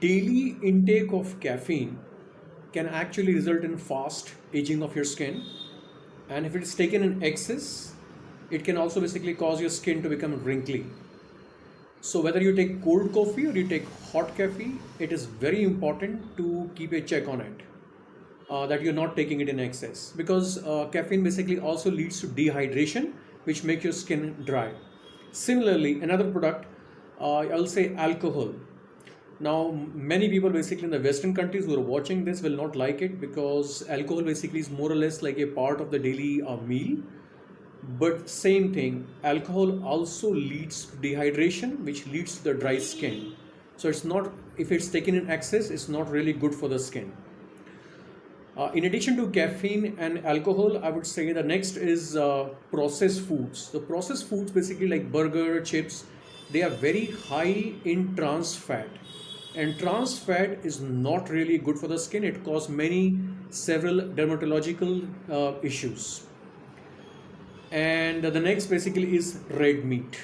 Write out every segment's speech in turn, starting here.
daily intake of caffeine can actually result in fast aging of your skin. And if it is taken in excess it can also basically cause your skin to become wrinkly. So whether you take cold coffee or you take hot coffee it is very important to keep a check on it uh, that you're not taking it in excess. Because uh, caffeine basically also leads to dehydration which make your skin dry. Similarly another product uh, i'll say alcohol now, many people basically in the Western countries who are watching this will not like it because alcohol basically is more or less like a part of the daily uh, meal. But same thing, alcohol also leads to dehydration, which leads to the dry skin. So it's not, if it's taken in excess, it's not really good for the skin. Uh, in addition to caffeine and alcohol, I would say the next is uh, processed foods. The processed foods basically like burger, chips, they are very high in trans fat and trans fat is not really good for the skin. It causes many several dermatological uh, issues. And the next basically is red meat.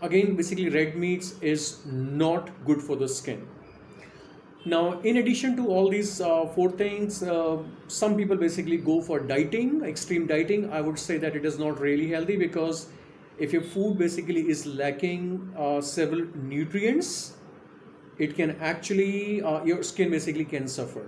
Again basically red meats is not good for the skin. Now in addition to all these uh, four things uh, some people basically go for dieting extreme dieting. I would say that it is not really healthy because if your food basically is lacking uh, several nutrients it can actually uh, your skin basically can suffer